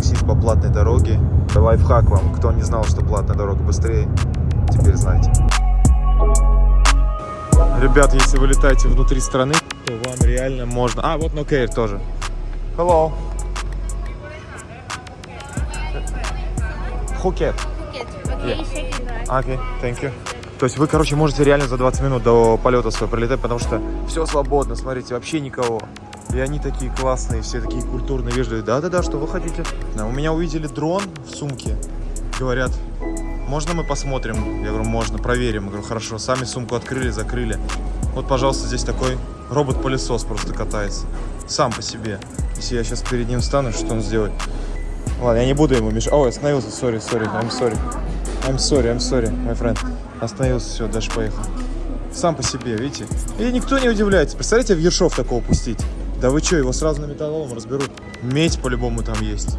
таксист по платной дороге. Лайфхак вам, кто не знал, что платная дорога быстрее, теперь знаете. Ребят, если вы летаете внутри страны, то вам реально можно... А, вот Нокейр тоже. Hello. Пхукет. Phuket. Okay, Yeah. Окей, thank you. То есть вы, короче, можете реально за 20 минут до полета своего прилетать, потому что все свободно, смотрите, вообще никого. И они такие классные, все такие культурные, вежливые. Да-да-да, что вы хотите? Да, у меня увидели дрон в сумке. Говорят, можно мы посмотрим? Я говорю, можно, проверим. Я говорю, хорошо, сами сумку открыли, закрыли. Вот, пожалуйста, здесь такой робот-пылесос просто катается. Сам по себе. Если я сейчас перед ним встану, что он сделает? Ладно, я не буду ему мешать. Ой, остановился, сори, сори, I'm sorry. I'm sorry, I'm sorry, my friend. Остановился, все, дальше поехал. Сам по себе, видите? И никто не удивляется. Представляете, в Ершов такого пустить? Да вы что, его сразу на металлолом разберут. Медь по-любому там есть.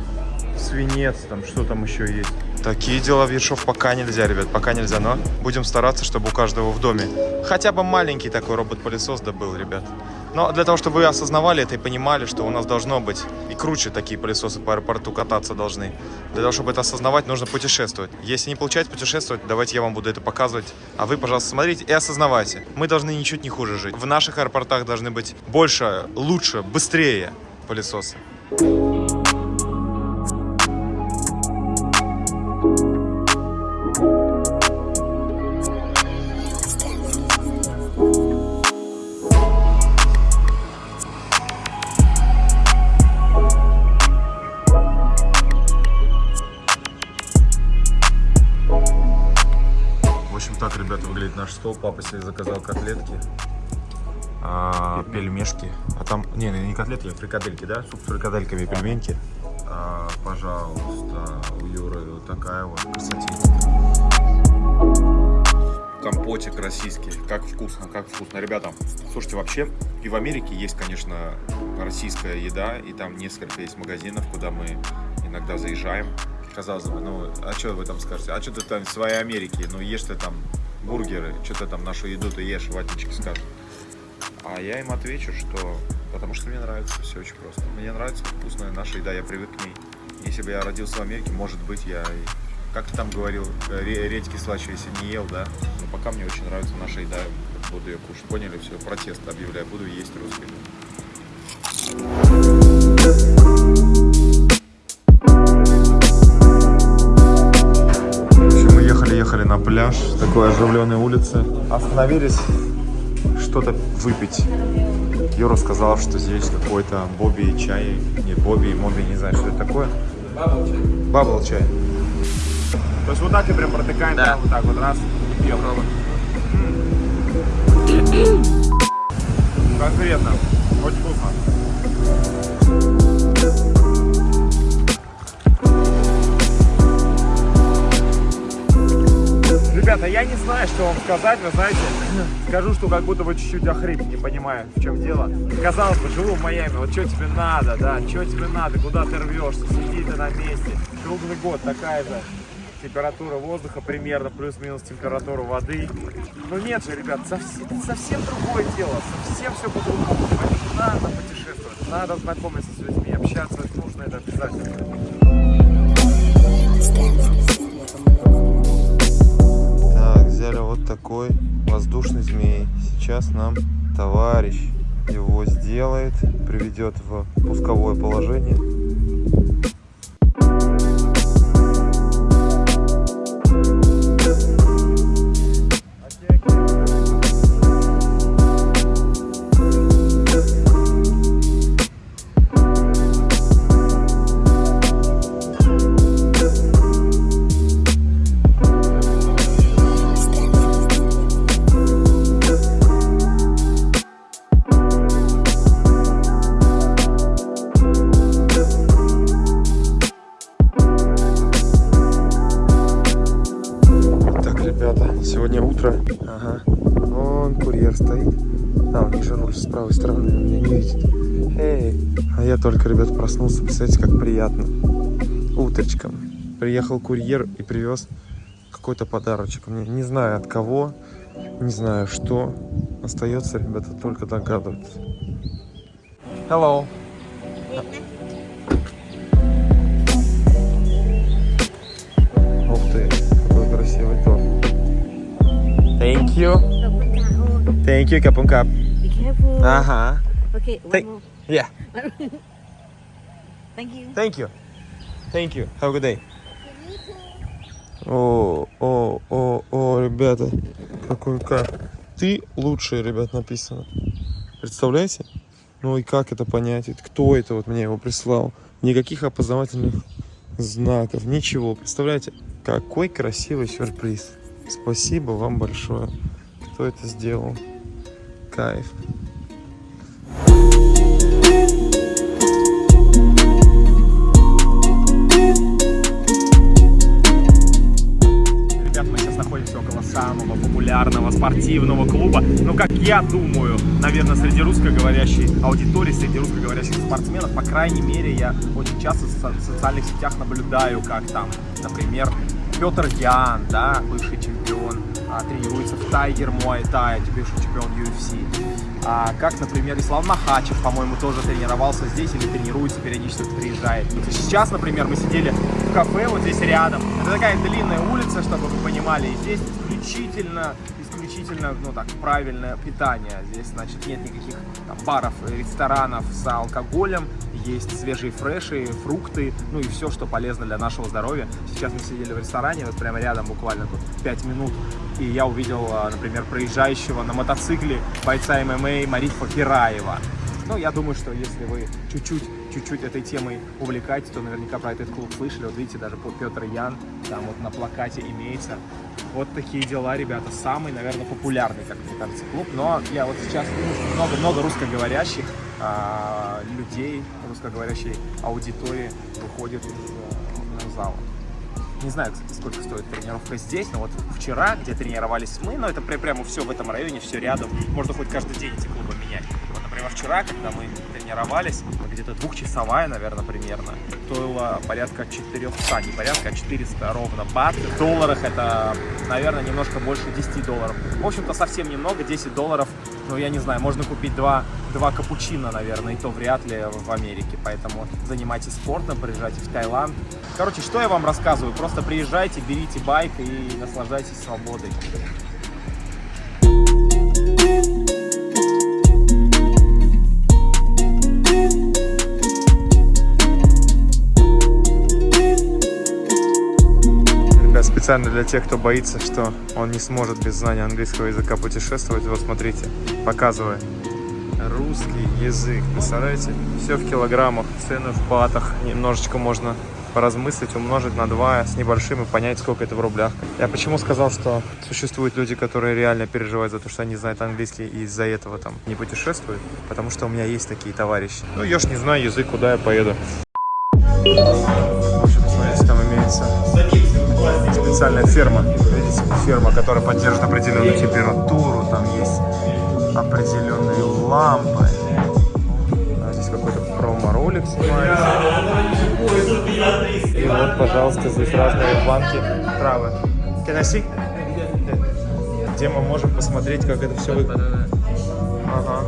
Свинец, там что там еще есть. Такие дела в Ершов пока нельзя, ребят, пока нельзя, но будем стараться, чтобы у каждого в доме хотя бы маленький такой робот-пылесос да был, ребят. Но для того, чтобы вы осознавали это и понимали, что у нас должно быть и круче такие пылесосы по аэропорту кататься должны. Для того, чтобы это осознавать, нужно путешествовать. Если не получается путешествовать, давайте я вам буду это показывать. А вы, пожалуйста, смотрите и осознавайте. Мы должны ничуть не хуже жить. В наших аэропортах должны быть больше, лучше, быстрее пылесосы. В стол. Папа себе заказал котлетки, а, пельмешки. А там, не, не котлетки, а фрикадельки, да? Суп с фрикадельками и пельменьки. А, пожалуйста, у Юры вот такая вот красотень. Компотик российский. Как вкусно, как вкусно. Ребята, слушайте, вообще и в Америке есть, конечно, российская еда, и там несколько есть магазинов, куда мы иногда заезжаем. Казалось бы, ну, а что вы там скажете? А что ты там в своей Америке? Ну, ешь ты там бургеры, что ты там нашу еду ты ешь, ватнички скажут. А я им отвечу, что потому что мне нравится, все очень просто. Мне нравится вкусная наша еда, я привык к ней. Если бы я родился в Америке, может быть, я, как ты там говорил, э, ре- редьки слаще, если не ел, да? Но пока мне очень нравится наша еда, буду ее кушать. Поняли? Все, протест объявляю, буду есть русский. В пляж, такой оживленной улице. Остановились что-то выпить. Юра сказал, что здесь какой-то Бобби и чай. Не Бобби и Моби, не знаю, что это такое. Бабл чай. То есть вот так и прям протыкаем, Да. вот так вот раз и пьем. Конкретно. Очень вкусно. Ребята, я не знаю, что вам сказать, вы знаете, скажу, что как будто бы чуть-чуть охрип, не понимаю, в чем дело. Казалось бы, живу в Майами, вот что тебе надо, да, что тебе надо, куда ты рвешься, сиди ты на месте. Круглый год такая же температура воздуха примерно, плюс-минус температура воды. Но нет же, ребят, совсем, совсем другое дело, совсем все по-другому. Надо путешествовать, надо знакомиться с людьми, общаться, нужно это обязательно. Взяли вот такой воздушный змей. Сейчас нам товарищ его сделает, приведет в пусковое положение. Проснулся. Представляете, как приятно. Утречком. Приехал курьер и привез какой-то подарочек. Мне не знаю от кого, не знаю что. Остается, ребята, только догадываться. Hello. Ух ты, какой красивый торт. Thank you. Thank you, капун кап. Be careful. Ага. Okay, one Thank- more. Yeah. Thank you. Thank you. Thank you. Have a good day. О, о, о, о, ребята, какой кайф. Ты лучший, ребят, написано. Представляете? Ну и как это понять? Кто это вот мне его прислал? Никаких опознавательных знаков, ничего. Представляете? Какой красивый сюрприз. Спасибо вам большое. Кто это сделал? Кайф. Самого популярного спортивного клуба. Ну, как я думаю, наверное, среди русскоговорящей аудитории, среди русскоговорящих спортсменов, по крайней мере, я очень часто в со- в социальных сетях наблюдаю, как там, например, Петр Ян, да, бывший чемпион, а, тренируется в Тайгер Муай Тай, бывший чемпион UFC. А, как, например, Ислам Махачев, по-моему, тоже тренировался здесь или тренируется, периодически приезжает. Сейчас, например, мы сидели в кафе вот здесь рядом. Это такая длинная улица, чтобы вы понимали. И здесь исключительно, исключительно, ну так, правильное питание. Здесь, значит, нет никаких там, баров, ресторанов с алкоголем. Есть свежие фреши, фрукты, ну и все, что полезно для нашего здоровья. Сейчас мы сидели в ресторане, вот прямо рядом, буквально тут 5 минут. И я увидел, а, например, проезжающего на мотоцикле бойца ММА Марифа Кираева. Ну, я думаю, что если вы чуть-чуть, чуть-чуть этой темой увлекаетесь, то наверняка про этот клуб слышали. Вот видите, даже Петр Ян там вот на плакате имеется. Вот такие дела, ребята. Самый, наверное, популярный, как мне кажется, клуб. Но я вот сейчас много-много русскоговорящих а, людей, русскоговорящей аудитории выходит из э, зала. Не знаю, кстати, сколько стоит тренировка здесь, но вот вчера, где тренировались мы, но это пря- прямо все в этом районе, все рядом. Можно хоть каждый день эти клубы менять. Вот, например, вчера, когда мы тренировались, где-то двухчасовая, наверное, примерно, стоила порядка 400, не порядка, а 400 ровно бат. В долларах это, наверное, немножко больше 10 долларов. В общем-то, совсем немного, 10 долларов, ну, я не знаю, можно купить два, два капучино, наверное, и то вряд ли в Америке. Поэтому занимайтесь спортом, приезжайте в Таиланд. Короче, что я вам рассказываю? Просто приезжайте, берите байк и наслаждайтесь свободой. Ребят, специально для тех, кто боится, что он не сможет без знания английского языка путешествовать, вот смотрите, показываю. Русский язык, представляете? Все в килограммах, цены в батах. Немножечко можно поразмыслить, умножить на 2 с небольшим и понять, сколько это в рублях. Я почему сказал, что существуют люди, которые реально переживают за то, что они знают английский и из-за этого там не путешествуют? Потому что у меня есть такие товарищи. Ну, я ж не знаю язык, куда я поеду. В общем, смотрите, там имеется специальная ферма. Видите, ферма, которая поддержит определенную температуру, там есть определенные лампы. А здесь какой-то промо-ролик снимается. И вот, пожалуйста, здесь разные банки травы. See? Где мы можем посмотреть, как это все выглядит. Ага.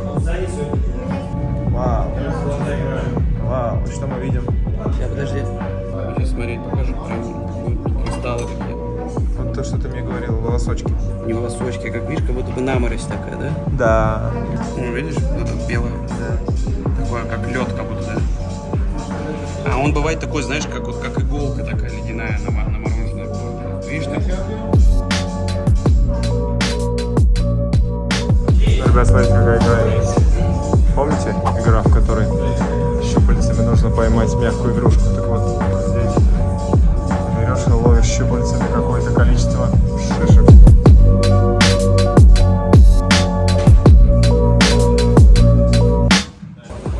Волосочки. Не волосочки, как видишь, как будто бы наморозь такая, да? Да. Ну, видишь, вот это белое. Такое, как лед, как будто, да? А он бывает такой, знаешь, как, вот, как иголка такая ледяная намо- намороженная. Видишь, так? Ребят, смотрите, какая игра есть. Помните игра, в которой щупальцами нужно поймать мягкую игрушку? Так вот, здесь берешь и ловишь щупальцами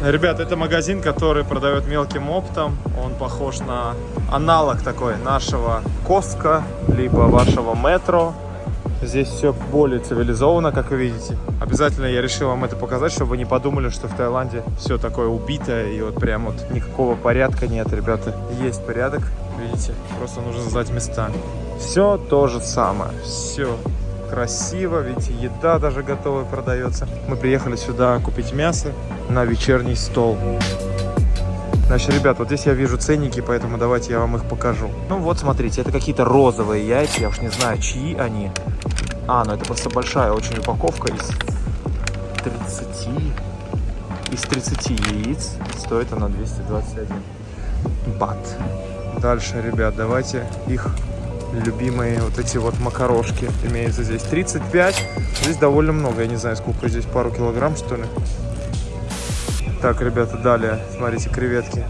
Ребят, это магазин, который продает мелким оптом. Он похож на аналог такой нашего Коска, либо вашего Метро. Здесь все более цивилизованно, как вы видите. Обязательно я решил вам это показать, чтобы вы не подумали, что в Таиланде все такое убитое и вот прям вот никакого порядка нет, ребята. Есть порядок, видите, просто нужно знать места. Все то же самое, все красиво, видите, еда даже готовая продается. Мы приехали сюда купить мясо на вечерний стол. Значит, ребят, вот здесь я вижу ценники, поэтому давайте я вам их покажу. Ну вот, смотрите, это какие-то розовые яйца, я уж не знаю, чьи они. А, ну это просто большая очень упаковка из 30... Из 30 яиц. Стоит она 221 бат. Дальше, ребят, давайте их любимые вот эти вот макарошки. Имеется здесь 35. Здесь довольно много, я не знаю, сколько здесь, пару килограмм, что ли. Так, ребята, далее, смотрите, креветки.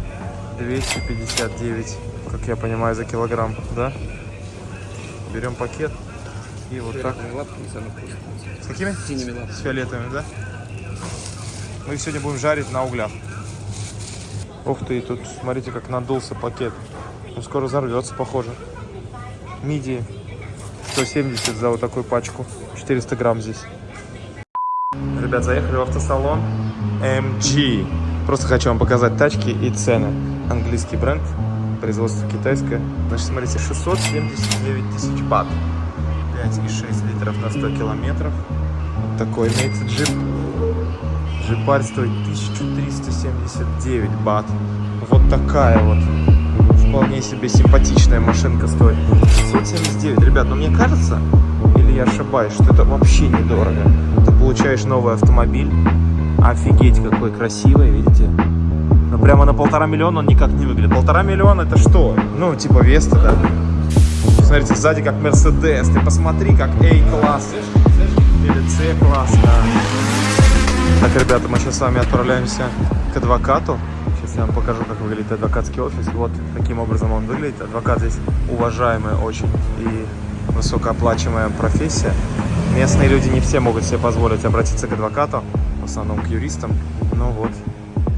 259, как я понимаю, за килограмм, да? Берем пакет и вот так. Лапками. С какими? Синими лапками. С фиолетовыми, да? Мы их сегодня будем жарить на углях. Ух ты, тут смотрите, как надулся пакет. Он скоро взорвется, похоже. Мидии. 170 за вот такую пачку. 400 грамм здесь. Ребят, заехали в автосалон MG. Просто хочу вам показать тачки и цены. Английский бренд, производство китайское. Значит, смотрите, 679 тысяч бат. 5,6 литров на 100 километров. Вот такой имеется джип. Джипарь стоит 1379 бат. Вот такая вот. Вполне себе симпатичная машинка стоит. 679. Ребят, ну мне кажется, или я ошибаюсь, что это вообще недорого. Ты получаешь новый автомобиль. Офигеть, какой красивый, видите? Но прямо на полтора миллиона он никак не выглядит. Полтора миллиона это что? Ну, типа Веста, да? Смотрите, сзади как Мерседес. Ты посмотри, как A-класс. Или C-класс, да. Так, ребята, мы сейчас с вами отправляемся к адвокату. Я вам покажу, как выглядит адвокатский офис. Вот таким образом он выглядит. Адвокат здесь уважаемая очень и высокооплачиваемая профессия. Местные люди не все могут себе позволить обратиться к адвокату, в основном к юристам. Ну вот,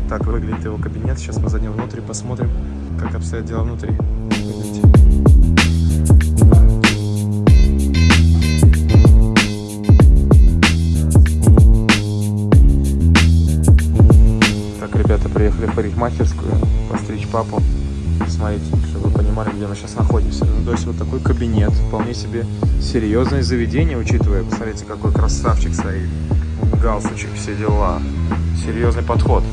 так выглядит его кабинет. Сейчас мы зайдем внутрь и посмотрим, как обстоят дела внутри. Парикмахерскую постричь папу. Смотрите, чтобы вы понимали, где мы сейчас находимся. Ну, то есть вот такой кабинет, вполне себе серьезное заведение, учитывая, посмотрите, какой красавчик стоит. Галстучек, все дела. Серьезный подход.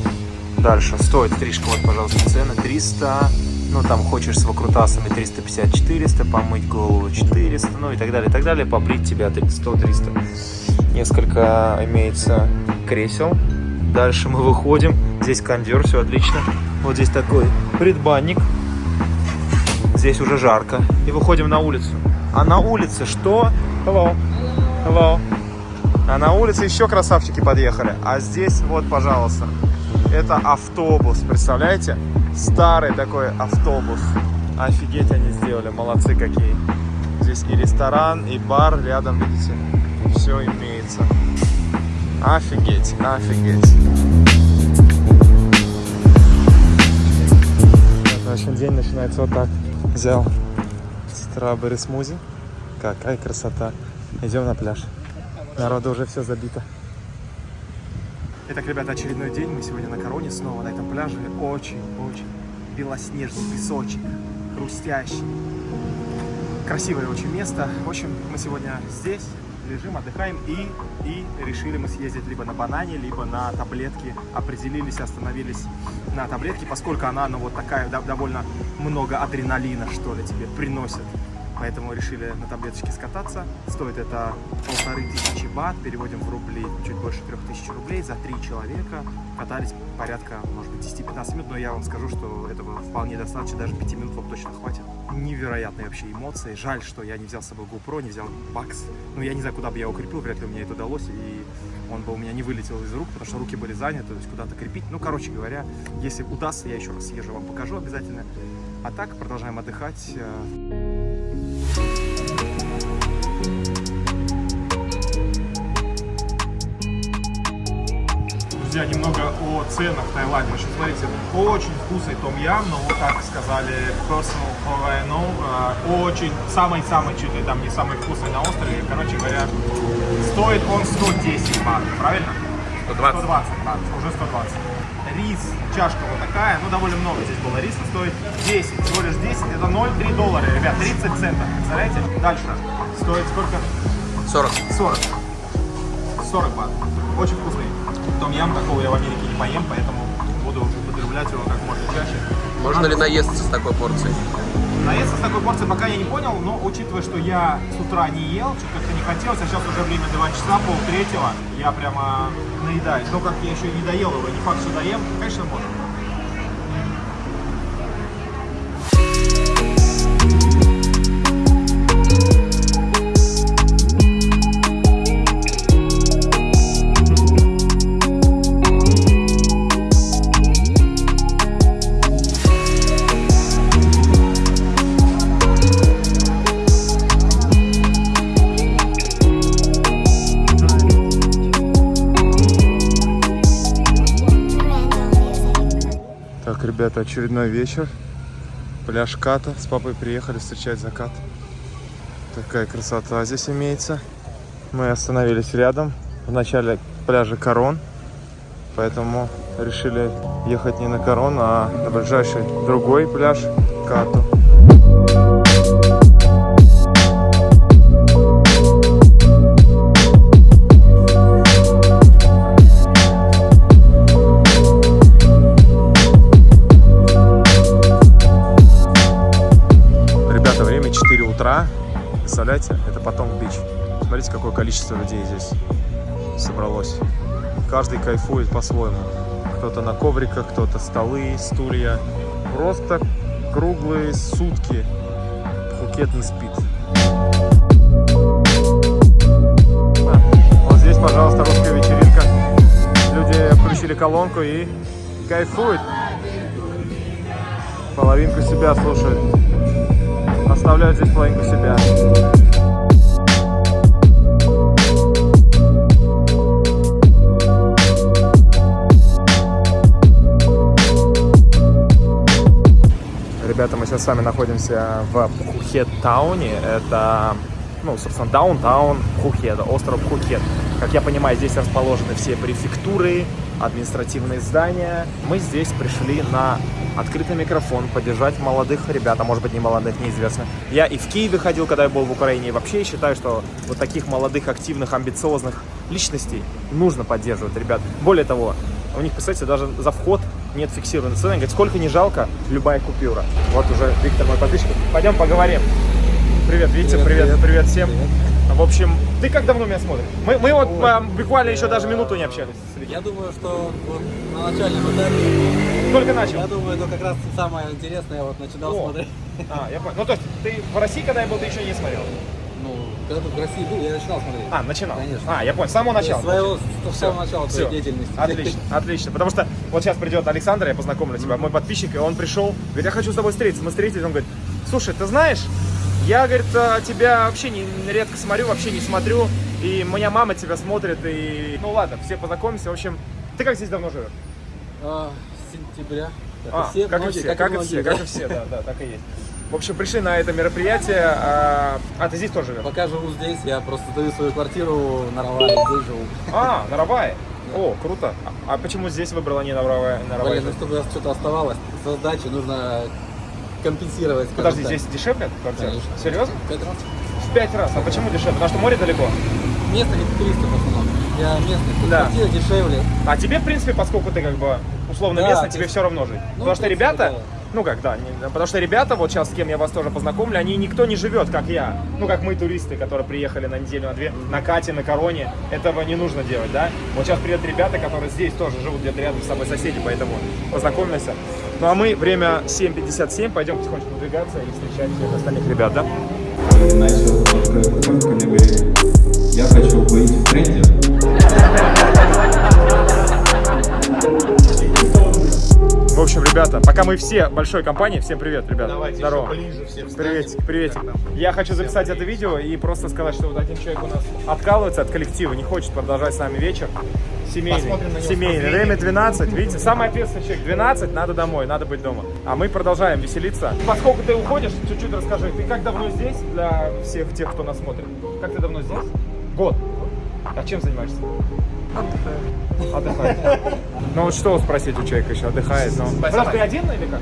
Дальше, стоит стрижка, вот, пожалуйста, цены 300, ну, там, хочешь с выкрутасами 350-400, помыть голову 400, ну, и так далее, и так далее, побрить тебя 100-300. Несколько имеется кресел. Дальше мы выходим, здесь кондер, все отлично. Вот здесь такой предбанник. Здесь уже жарко. И выходим на улицу. А на улице что? Hello. Hello. А на улице еще красавчики подъехали. А здесь вот, пожалуйста, это автобус, представляете? Старый такой автобус. Офигеть они сделали, молодцы какие. Здесь и ресторан, и бар рядом, видите? Все имеется. Офигеть, офигеть. Начинается вот так. Взял стrawberry смузи. Какая красота. Идем на пляж. Народу уже все забито. Итак, ребята, очередной день. Мы сегодня на Короне снова на этом пляже. Очень-очень белоснежный песочек, хрустящий. Красивое очень место. В общем, мы сегодня здесь лежим, отдыхаем и, и решили мы съездить либо на банане, либо на таблетки. Определились, остановились на таблетке, поскольку она, ну, вот такая, довольно много адреналина, что ли, тебе приносит. Поэтому решили на таблеточке скататься. Стоит это полторы тысячи бат, переводим в рубли чуть больше трех тысяч рублей за три человека. Катались порядка, может быть, 10-15 минут, но я вам скажу, что этого вполне достаточно, даже 5 минут вам точно хватит. Невероятные вообще эмоции. Жаль, что я не взял с собой GoPro, не взял бакс. Ну, я не знаю, куда бы я его крепил, вряд ли меня это удалось, и он бы у меня не вылетел из рук, потому что руки были заняты, то есть куда-то крепить. Ну, короче говоря, если удастся, я еще раз съезжу, вам покажу обязательно. А так, продолжаем отдыхать. Друзья, немного о ценах в Таиланде. Значит, смотрите, очень вкусный том ям, но вот так сказали personal Hawaiian, э, очень, самый-самый чуть ли там не самый вкусный на острове. Короче говоря, стоит он 110 бат, правильно? 120. 120 бат, уже 120. Рис, чашка вот такая, ну довольно много здесь было риса, стоит 10, всего лишь 10, это 0,3 доллара, ребят, 30 центов, представляете? Дальше, стоит сколько? 40. 40. 40 бат. Очень вкусный. Том ям такого я в Америке не поем, поэтому буду употреблять его как можно чаще. Можно ли наесться с такой порцией? Наесться с такой порцией пока я не понял, но учитывая, что я с утра не ел, что-то как-то не хотелось, а сейчас уже время 2 часа, пол третьего, я прямо наедаюсь. Но как я еще не доел его, не факт, что доем, конечно, можно. Ребята, очередной вечер. Пляж Ката. С папой приехали встречать закат. Такая красота здесь имеется. Мы остановились рядом, в начале пляжа Корон. Поэтому решили ехать не на Корон, а на ближайший другой пляж Кату. Представляете, это потом бич. Смотрите, какое количество людей здесь собралось. Каждый кайфует по-своему. Кто-то на ковриках, кто-то столы, стулья. Просто круглые сутки Пхукет не спит. Вот здесь, пожалуйста, русская вечеринка. Люди включили колонку и кайфуют. Половинку себя слушают. Оставляют здесь половинку себя. Ребята, мы сейчас с вами находимся в Пхукет-тауне. Это, ну, собственно, даунтаун Пхукета, остров Пхукет. Как я понимаю, здесь расположены все префектуры, административные здания. Мы здесь пришли на открытый микрофон, поддержать молодых ребят, а может быть не молодых, неизвестно. Я и в Киеве ходил, когда я был в Украине, и вообще считаю, что вот таких молодых, активных, амбициозных личностей нужно поддерживать, ребят. Более того, у них, представьте, даже за вход нет фиксированной цены. Говорит, сколько не жалко, любая купюра. Вот уже Виктор мой подписчик. Пойдем поговорим. Привет, Витя, привет, привет, всем. В общем, ты как давно меня смотришь? Мы, мы вот а, буквально еще даже минуту не общались. Я думаю, что вот на начальном этапе, Только начал. я думаю, это как раз самое интересное, я вот начинал О. смотреть. А, я понял. Ну, то есть, ты в России, когда я был, ты еще не смотрел? Ну, когда ты в России был, я начинал смотреть. А, начинал? Конечно. А, я понял, с самого начала. С своего, с самого начала твоей деятельности. Отлично, отлично. Потому что вот сейчас придет Александр, я познакомлю тебя, мой подписчик, и он пришел, говорит, я хочу с тобой встретиться. Мы встретились, он говорит, слушай, ты знаешь, я, говорит, а, тебя вообще не, редко смотрю, вообще не смотрю, и моя мама тебя смотрит, и... Ну ладно, все познакомимся, в общем, ты как здесь давно живешь? А, с сентября. Как А, и все, как и многие, все, как и многие, все, как и все, да, да, так и есть. В общем, пришли на это мероприятие, а, а ты здесь тоже живешь? Пока живу здесь, я просто даю свою квартиру на Равале, здесь живу. А, на Равае? О, круто. А, почему здесь выбрала не на Равае? На Равае? Блин, ну чтобы что-то оставалось, со сдачи нужно компенсировать. Подожди, так. здесь дешевле квартира? Конечно. Серьезно? Пять раз. В пять раз. А почему дешевле? Потому что море далеко. Место не туристов в основном. Я местный. Да. квартира дешевле. А тебе, в принципе, поскольку ты как бы условно Да, местный, тебе есть- все равно жить. Ну, потому что ребята, да. Ну как, да, не- потому что ребята, вот сейчас с кем я вас тоже познакомлю, они никто не живет, как я. Ну, как мы, туристы, которые приехали на неделю, на две, на Кате, на Короне. Этого не нужно делать, да? Вот сейчас приедут ребята, которые здесь тоже живут где-то рядом с собой соседи, поэтому познакомимся. Ну, а мы время 7.57, пойдем потихонечку выдвигаться и встречать всех остальных ребят, да? я хочу быть в тренде. В общем, ребята, пока мы все большой компанией, всем привет, ребята. Давайте Здорово. ближе всем Приветик, приветик. Я хочу записать это видео и просто сказать, что вот один человек у нас откалывается от коллектива, не хочет продолжать с нами вечер. Семейный. Семейный. Время 12. Видите, самый ответственный человек. 12, надо домой, надо быть дома. А мы продолжаем веселиться. Поскольку ты уходишь, чуть-чуть расскажи. Ты как давно здесь для всех тех, кто нас смотрит? Как ты давно здесь? Год. А чем занимаешься? Отдыхает. Ну вот что спросить у человека еще? Отдыхает. Ну. Просто ты один или как?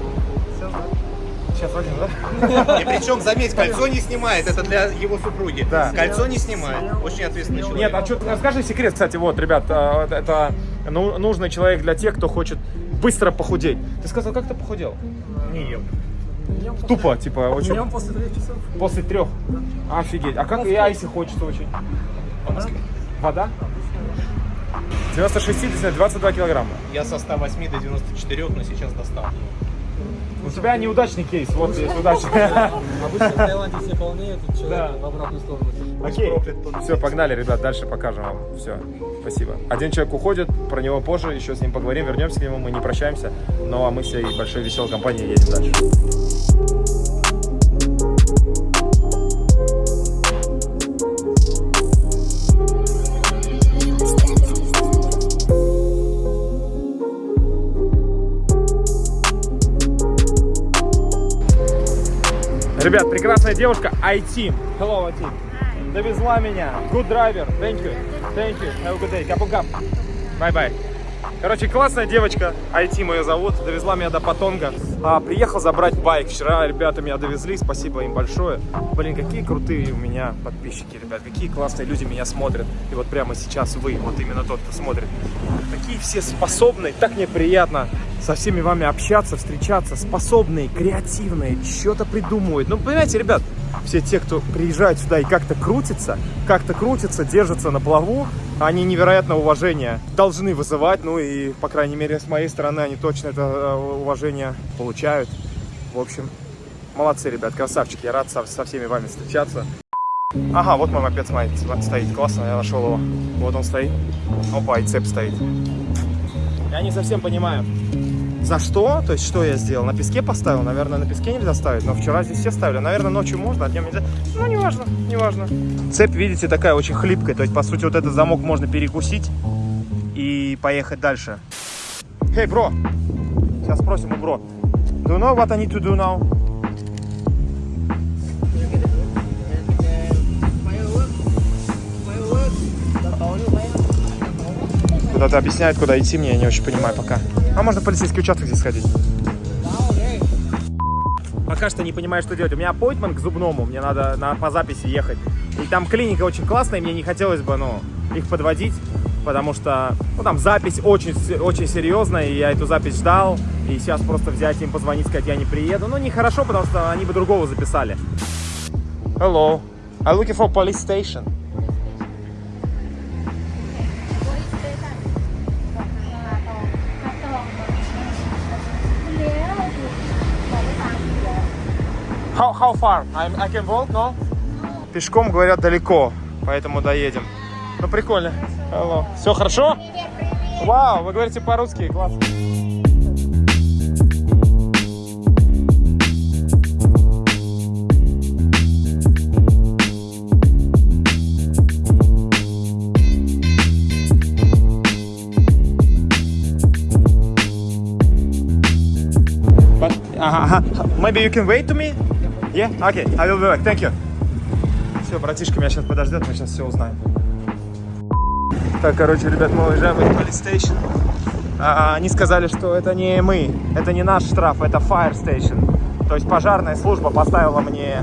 сейчас Вадим, да? И причем, заметь, кольцо не снимает, это для его супруги. Да. Кольцо не снимает. Очень ответственный человек. Нет, а что, расскажи секрет, кстати, вот, ребят, а, это ну, нужный человек для тех, кто хочет быстро похудеть. Ты сказал, как ты похудел? Не ем. Тупо, типа, очень... Днем после трех часов. После трех? Офигеть. А как, а если хочется очень? Вода? 90-60, 22 килограмма. Я со 108 до 94, но сейчас достал. У тебя неудачный кейс, вот здесь удачный. Обычно в Таиланде все полнеют, тут человек в обратную сторону. Окей. Все, погнали, ребят, дальше покажем вам. Все, спасибо. Один человек уходит, про него позже, еще с ним поговорим, вернемся к нему, мы не прощаемся. Ну а мы всей большой веселой компанией едем дальше. Ребят, прекрасная девушка, IT. Hello, IT. Довезла меня. Good driver. Thank you. Thank you. Have a good day. Капу-кап. Bye-bye. Короче, классная девочка, IT ее зовут, довезла меня до Патонга. А, приехал забрать байк. Вчера ребята меня довезли, спасибо им большое. Блин, какие крутые у меня подписчики, ребят, какие классные люди меня смотрят. И вот прямо сейчас вы, вот именно тот, кто смотрит. Такие все способные, так мне приятно со всеми вами общаться, встречаться, способные, креативные, что-то придумывают. Ну, понимаете, ребят, все те, кто приезжает сюда и как-то крутится, как-то крутится, держится на плаву, они невероятное уважение должны вызывать, ну и, по крайней мере, с моей стороны, они точно это э, уважение получают. В общем, молодцы, ребят, красавчики, я рад со, со всеми вами встречаться. Ага, вот мой мопед стоит, классно, я нашел его. Вот он стоит. Опа, и цепь стоит. Я не совсем понимаю, за что? То есть, что я сделал? На песке поставил? Наверное, на песке нельзя ставить, но вчера здесь все ставили. Наверное, ночью можно, а днем нельзя. Ну, неважно, неважно. Цепь, видите, такая очень хлипкая. То есть, по сути, вот этот замок можно перекусить и поехать дальше. Hey, бро! Сейчас спросим у бро. Do you know what I need to do now? Куда-то объясняют, куда идти, мне я не очень понимаю пока. А можно в полицейский участок здесь сходить? Пока что не понимаю, что делать. У меня аппойтмент к зубному, мне надо на, по записи ехать. И там клиника очень классная, мне не хотелось бы, ну, их подводить, потому что, ну, там запись очень, очень серьезная, и я эту запись ждал, и сейчас просто взять им, позвонить, сказать, я не приеду. Ну, нехорошо, потому что они бы другого записали. Hello, I'm looking for police station. How, how far? I'm, I can walk, no? Пешком, говорят, далеко, поэтому доедем. Ну, прикольно. Hello. Все хорошо? Вау, вы говорите по-русски, классно. But, uh, maybe you can wait to me? Yeah? Okay, I will be back. Thank you. Все, братишка меня сейчас подождет, мы сейчас все узнаем. Так, короче, ребят, мы уезжаем из Police Station. А, они сказали, что это не мы, это не наш штраф, это Fire Station. То есть пожарная служба поставила мне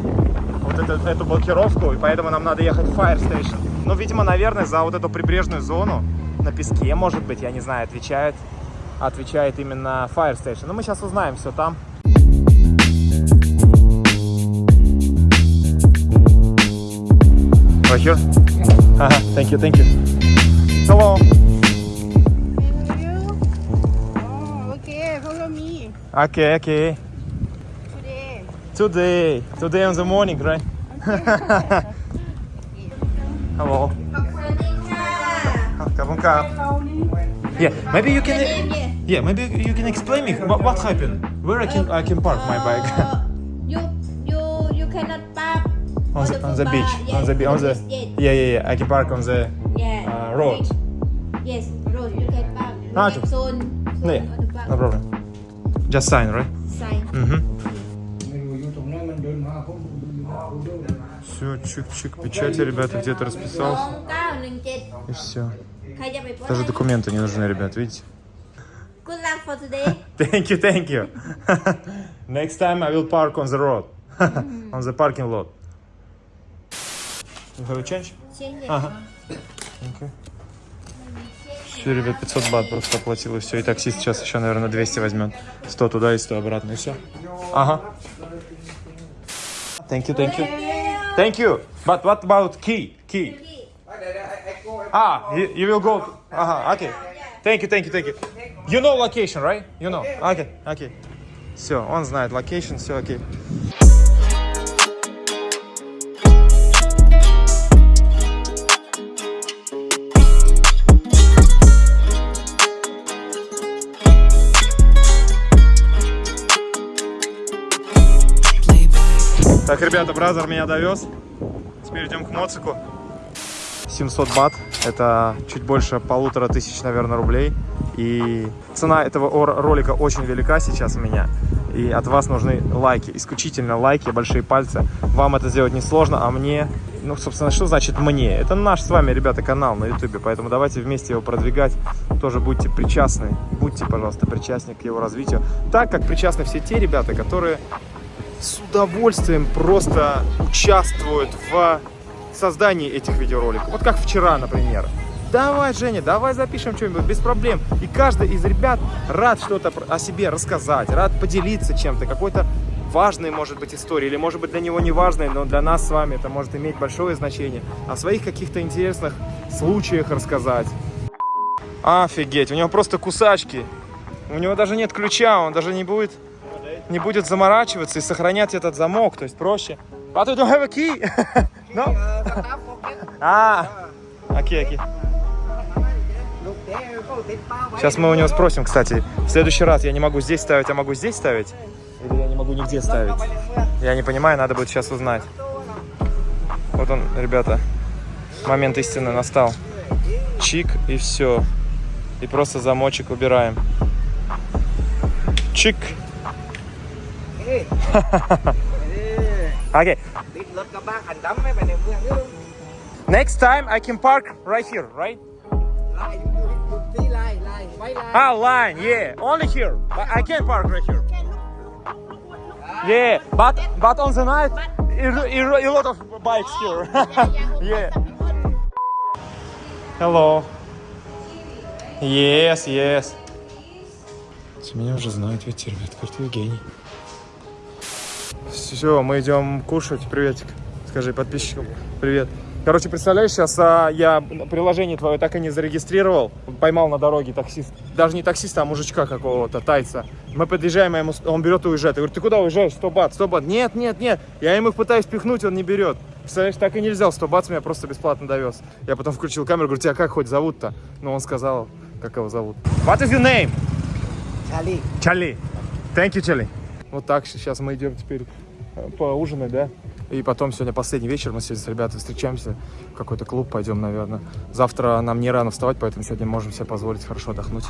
вот эту, эту блокировку, и поэтому нам надо ехать в Fire Station. Ну, видимо, наверное, за вот эту прибрежную зону на песке, может быть, я не знаю, отвечает, отвечает именно Fire Station. Но мы сейчас узнаем все там. Right here? Yeah. Thank you, thank you. Hello. Hello. Oh, okay, follow me. Okay, okay. Today. Today. Today in the morning, right? Hello. Yeah, maybe you can. Yeah, maybe you can explain me what, what happened. Where I can I can park my bike. Uh, the beach. Yes, on the beach. On the. Yeah, yeah, yeah. I can park on the yeah, uh, road. Yes, road. You can park. Ah. Zone, zone yeah. park. No problem. Just sign, right? Sign. Mm-hmm. Все, чик-чик, печати, ребята, где-то расписался. И все. Даже документы не нужны, ребят, видите? Good luck for today. thank you, thank you. Next time I will park on the road, on the parking lot. You have a change? Ага. Okay. Все, ребят, 500 бат просто оплатил и все. И таксист сейчас еще, наверное, 200 возьмет. 100 туда и 100 обратно, и все. Ага. Thank you, thank you. Thank you. But what about key? Key. Ah, you, you will go. Ага, okay. Thank you, thank you, thank you. You know location, right? You know. Okay, okay. Все, он знает location, все окей. Так, ребята, бразер меня довез. Теперь идем к моцику. 700 бат. Это чуть больше полутора тысяч, наверное, рублей. И цена этого ролика очень велика сейчас у меня. И от вас нужны лайки, исключительно лайки, большие пальцы. Вам это сделать несложно, а мне... Ну, собственно, что значит мне? Это наш с вами, ребята, канал на ютубе, поэтому давайте вместе его продвигать. Тоже будьте причастны, будьте, пожалуйста, причастны к его развитию. Так, как причастны все те ребята, которые с удовольствием просто участвуют в создании этих видеороликов. Вот как вчера, например. Давай, Женя, давай запишем что-нибудь, без проблем. И каждый из ребят рад что-то о себе рассказать, рад поделиться чем-то, какой-то важной, может быть, историей, или, может быть, для него не важной, но для нас с вами это может иметь большое значение. О своих каких-то интересных случаях рассказать. Офигеть, у него просто кусачки. У него даже нет ключа, он даже не будет не будет заморачиваться и сохранять этот замок, то есть проще. But you don't have a key? no? А, окей, окей. Сейчас мы у него спросим, кстати. В следующий раз я не могу здесь ставить, а могу здесь ставить? Или я не могу нигде ставить? Я не понимаю, надо будет сейчас узнать. Вот он, ребята, момент истины настал. Чик и все. И просто замочек убираем. Чик. Okay. Next time I can park right here, right? Ah, line, yeah, only here. But I can park right here. Yeah, but but on the night, a, lot of bikes here. yeah. Hello. Yes, yes. Меня уже знают, видите, ребят, говорит, Евгений. Все, мы идем кушать. Приветик. Скажи подписчикам. Привет. Короче, представляешь, сейчас а, я приложение твое так и не зарегистрировал. Поймал на дороге таксист. Даже не таксиста, а мужичка какого-то, тайца. Мы подъезжаем, а ему, он берет и уезжает. Я говорю, ты куда уезжаешь? 100 бат, 100 бат. Нет, нет, нет. Я ему их пытаюсь пихнуть, он не берет. Представляешь, так и не взял 100 бат, меня просто бесплатно довез. Я потом включил камеру, говорю, тебя как хоть зовут-то? Ну, он сказал, как его зовут. What is your name? Чали. Чали. Thank you, Чали. Вот так, сейчас мы идем теперь поужинать, да? И потом сегодня последний вечер, мы сегодня с ребятами встречаемся, в какой-то клуб пойдем, наверное. Завтра нам не рано вставать, поэтому сегодня можем себе позволить хорошо отдохнуть.